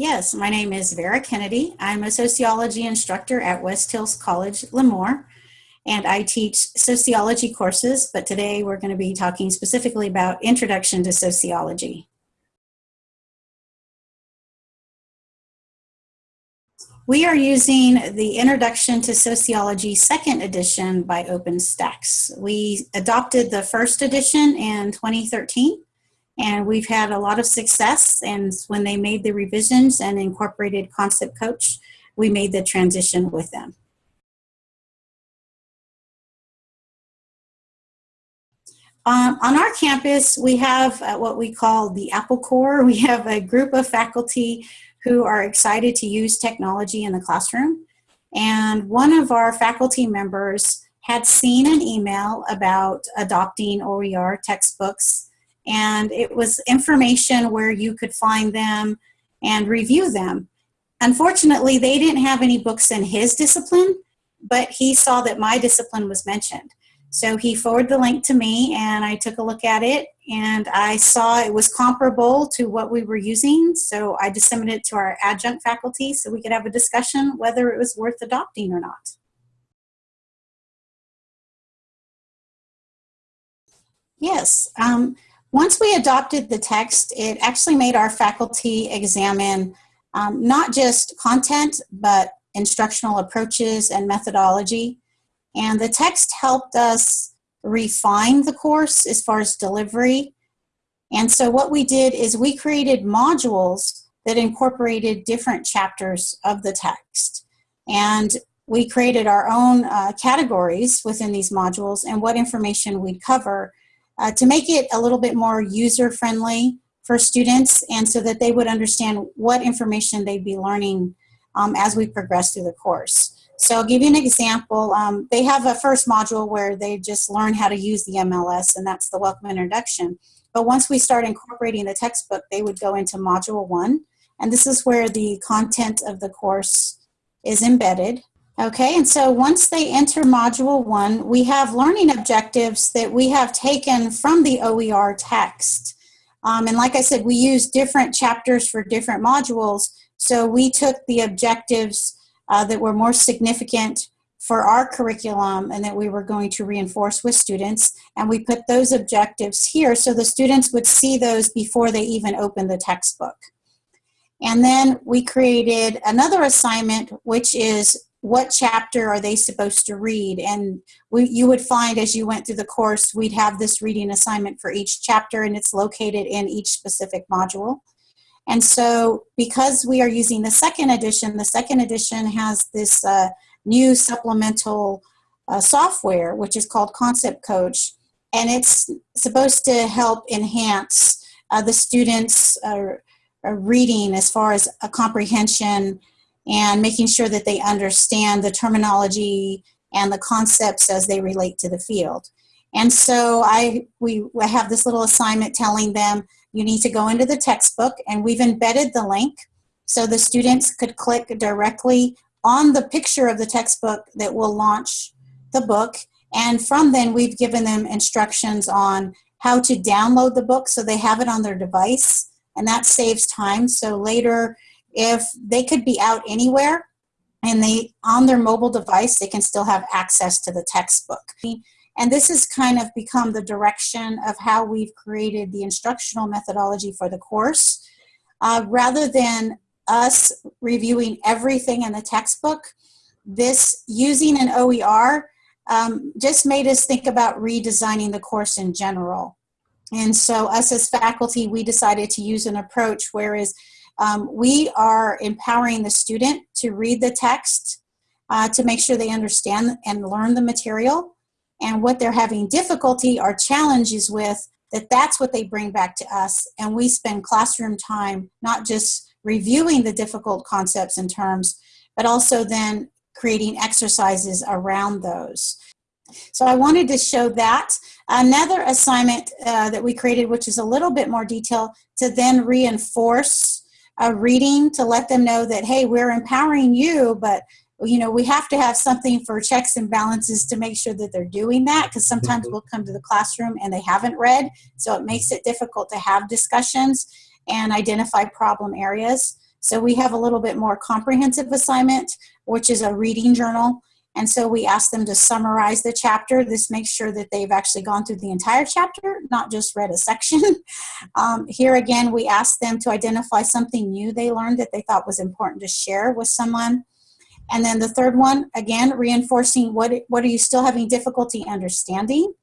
Yes, my name is Vera Kennedy. I'm a sociology instructor at West Hills College, Lemoore, and I teach sociology courses, but today we're going to be talking specifically about Introduction to Sociology. We are using the Introduction to Sociology second edition by OpenStax. We adopted the first edition in 2013 and we've had a lot of success and when they made the revisions and incorporated Concept Coach, we made the transition with them. Um, on our campus, we have uh, what we call the Apple Core. We have a group of faculty who are excited to use technology in the classroom. And one of our faculty members had seen an email about adopting OER textbooks and it was information where you could find them and review them. Unfortunately, they didn't have any books in his discipline, but he saw that my discipline was mentioned. So he forwarded the link to me and I took a look at it and I saw it was comparable to what we were using. So I disseminated it to our adjunct faculty so we could have a discussion whether it was worth adopting or not. Yes, um, once we adopted the text, it actually made our faculty examine um, not just content, but instructional approaches and methodology. And the text helped us refine the course as far as delivery. And so what we did is we created modules that incorporated different chapters of the text. And we created our own uh, categories within these modules and what information we'd cover uh, to make it a little bit more user-friendly for students and so that they would understand what information they'd be learning um, as we progress through the course. So I'll give you an example. Um, they have a first module where they just learn how to use the MLS and that's the welcome introduction. But once we start incorporating the textbook, they would go into module one. And this is where the content of the course is embedded. Okay, and so once they enter module one, we have learning objectives that we have taken from the OER text. Um, and like I said, we use different chapters for different modules. So we took the objectives uh, that were more significant for our curriculum and that we were going to reinforce with students. And we put those objectives here so the students would see those before they even open the textbook. And then we created another assignment, which is what chapter are they supposed to read? And we, you would find as you went through the course, we'd have this reading assignment for each chapter and it's located in each specific module. And so because we are using the second edition, the second edition has this uh, new supplemental uh, software, which is called Concept Coach. And it's supposed to help enhance uh, the students' uh, uh, reading as far as a comprehension and making sure that they understand the terminology and the concepts as they relate to the field. And so I, we, have this little assignment telling them you need to go into the textbook and we've embedded the link so the students could click directly on the picture of the textbook that will launch the book. And from then we've given them instructions on how to download the book so they have it on their device and that saves time. So later if they could be out anywhere and they on their mobile device they can still have access to the textbook. And this has kind of become the direction of how we've created the instructional methodology for the course uh, rather than us reviewing everything in the textbook. This using an OER um, just made us think about redesigning the course in general. And so us as faculty we decided to use an approach whereas um, we are empowering the student to read the text uh, to make sure they understand and learn the material. And what they're having difficulty or challenges with, that that's what they bring back to us. And we spend classroom time not just reviewing the difficult concepts and terms, but also then creating exercises around those. So I wanted to show that. Another assignment uh, that we created, which is a little bit more detail, to then reinforce a reading to let them know that, hey, we're empowering you, but you know, we have to have something for checks and balances to make sure that they're doing that because sometimes mm-hmm. we'll come to the classroom and they haven't read. So it makes it difficult to have discussions and identify problem areas. So we have a little bit more comprehensive assignment, which is a reading journal. And so we ask them to summarize the chapter. This makes sure that they've actually gone through the entire chapter, not just read a section. um, here again, we ask them to identify something new they learned that they thought was important to share with someone. And then the third one, again, reinforcing what, what are you still having difficulty understanding?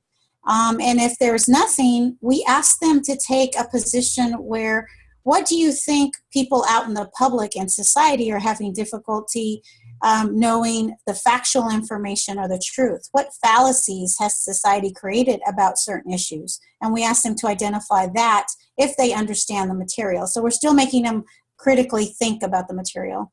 Um, and if there's nothing, we ask them to take a position where what do you think people out in the public and society are having difficulty um, knowing the factual information or the truth? What fallacies has society created about certain issues? And we ask them to identify that if they understand the material. So we're still making them critically think about the material.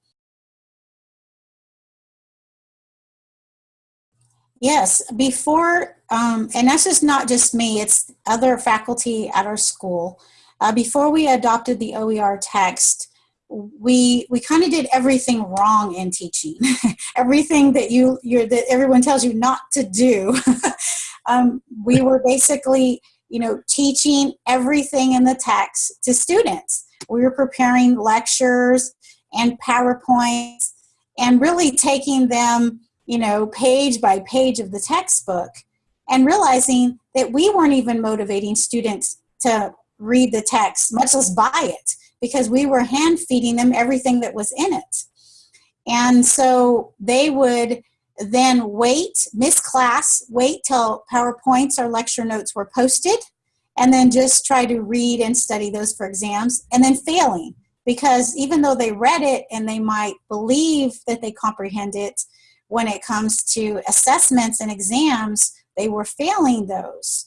Yes, before, um, and that's just not just me, it's other faculty at our school. Uh, before we adopted the OER text, we we kind of did everything wrong in teaching. everything that you you're that everyone tells you not to do. um, we were basically, you know, teaching everything in the text to students. We were preparing lectures and PowerPoints and really taking them, you know, page by page of the textbook and realizing that we weren't even motivating students to read the text, much less buy it, because we were hand feeding them everything that was in it. And so they would then wait, miss class, wait till PowerPoints or lecture notes were posted, and then just try to read and study those for exams, and then failing. Because even though they read it and they might believe that they comprehend it, when it comes to assessments and exams, they were failing those.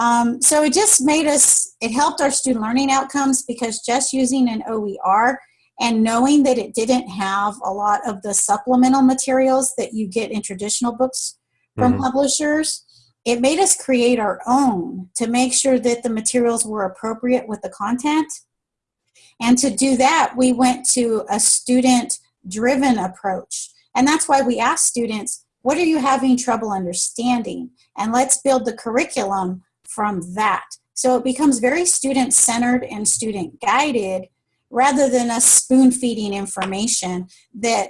Um, so it just made us, it helped our student learning outcomes because just using an OER and knowing that it didn't have a lot of the supplemental materials that you get in traditional books from mm-hmm. publishers, it made us create our own to make sure that the materials were appropriate with the content. And to do that, we went to a student driven approach. And that's why we asked students, what are you having trouble understanding? And let's build the curriculum from that. So it becomes very student centered and student guided rather than us spoon feeding information that,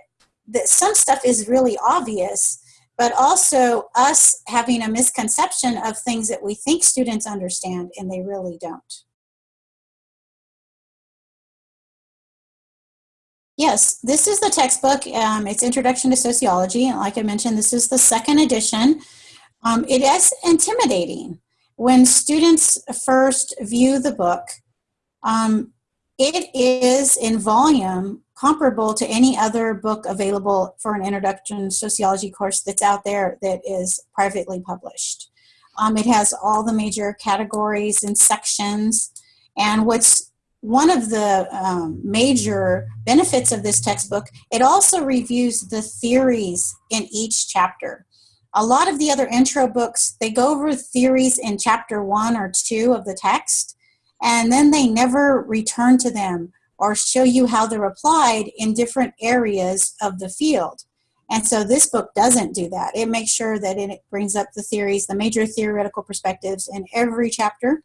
that some stuff is really obvious, but also us having a misconception of things that we think students understand and they really don't. Yes, this is the textbook. Um, it's Introduction to Sociology. And like I mentioned, this is the second edition. Um, it is intimidating when students first view the book, um, it is in volume comparable to any other book available for an introduction sociology course that's out there that is privately published. Um, it has all the major categories and sections. And what's one of the um, major benefits of this textbook, it also reviews the theories in each chapter. A lot of the other intro books, they go over theories in chapter one or two of the text, and then they never return to them or show you how they're applied in different areas of the field. And so this book doesn't do that. It makes sure that it brings up the theories, the major theoretical perspectives in every chapter.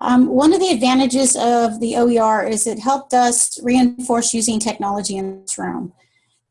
Um, one of the advantages of the OER is it helped us reinforce using technology in this room.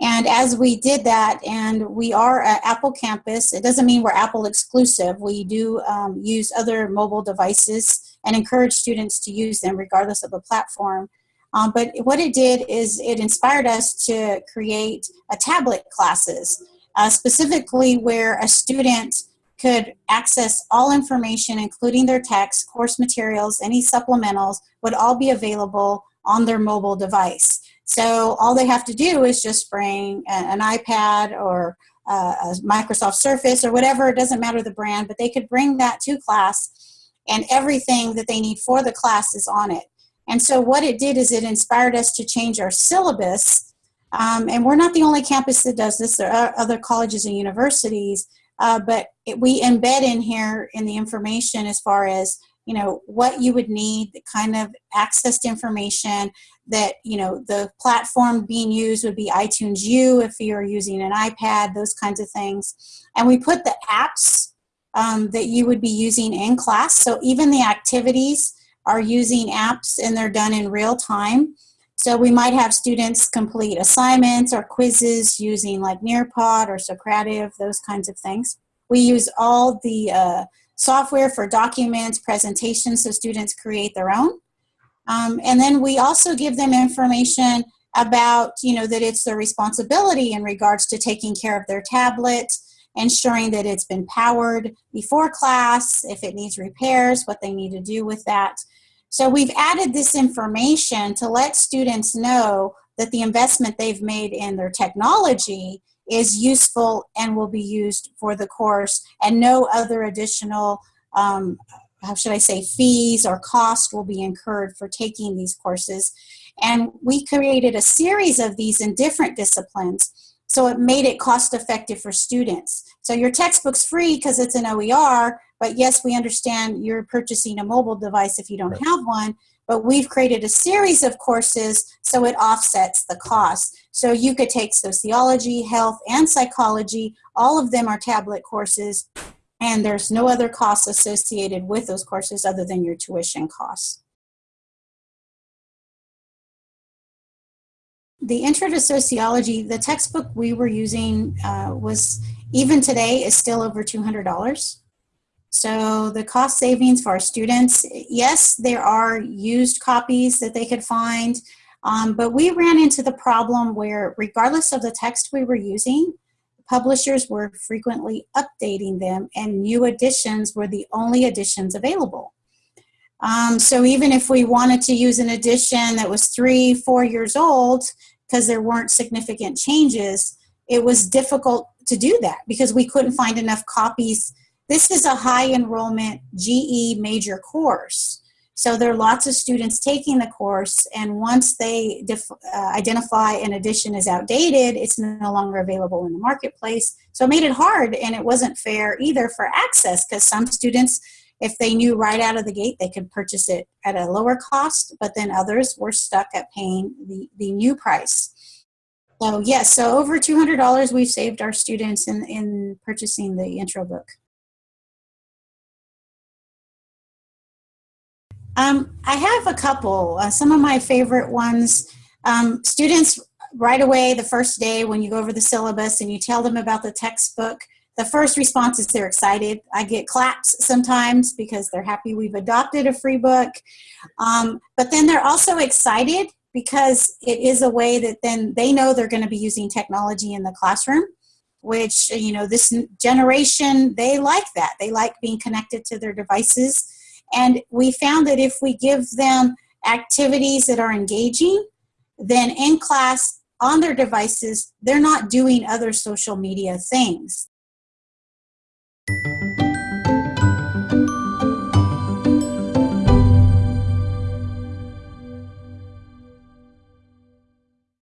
And as we did that, and we are at Apple campus, it doesn't mean we're Apple exclusive. We do um, use other mobile devices and encourage students to use them regardless of the platform. Um, but what it did is it inspired us to create a tablet classes, uh, specifically where a student could access all information, including their text, course materials, any supplementals, would all be available on their mobile device. So all they have to do is just bring an iPad or a Microsoft Surface or whatever, it doesn't matter the brand, but they could bring that to class and everything that they need for the class is on it. And so what it did is it inspired us to change our syllabus. Um, and we're not the only campus that does this. There are other colleges and universities uh, but it, we embed in here in the information as far as you know what you would need the kind of accessed information that you know the platform being used would be iTunes U if you're using an iPad those kinds of things and we put the apps um, that you would be using in class. So even the activities are using apps and they're done in real time. So we might have students complete assignments or quizzes using like Nearpod or Socrative, those kinds of things. We use all the uh, software for documents, presentations, so students create their own. Um, and then we also give them information about, you know, that it's their responsibility in regards to taking care of their tablet, ensuring that it's been powered before class, if it needs repairs, what they need to do with that. So we've added this information to let students know that the investment they've made in their technology is useful and will be used for the course and no other additional um, how should I say, fees or cost will be incurred for taking these courses. And we created a series of these in different disciplines. So it made it cost effective for students. So your textbook's free because it's an OER, but yes, we understand you're purchasing a mobile device if you don't right. have one, but we've created a series of courses so it offsets the cost. So you could take sociology, health, and psychology. All of them are tablet courses and there's no other costs associated with those courses other than your tuition costs. The Intro to Sociology, the textbook we were using uh, was, even today, is still over $200. So the cost savings for our students, yes, there are used copies that they could find, um, but we ran into the problem where regardless of the text we were using, publishers were frequently updating them and new editions were the only editions available. Um, so even if we wanted to use an edition that was three, four years old, because there weren't significant changes, it was difficult to do that because we couldn't find enough copies. This is a high enrollment GE major course. So there are lots of students taking the course, and once they uh, identify an edition is outdated, it's no longer available in the marketplace. So it made it hard, and it wasn't fair either for access, because some students, if they knew right out of the gate, they could purchase it at a lower cost, but then others were stuck at paying the, the new price. So yes, so over $200 we've saved our students in, in purchasing the intro book. Um, I have a couple. Uh, some of my favorite ones. Um, students right away the first day when you go over the syllabus and you tell them about the textbook, the first response is they're excited. I get claps sometimes because they're happy we've adopted a free book. Um, but then they're also excited because it is a way that then they know they're going to be using technology in the classroom which you know this generation they like that they like being connected to their devices and we found that if we give them activities that are engaging, then in class on their devices, they're not doing other social media things.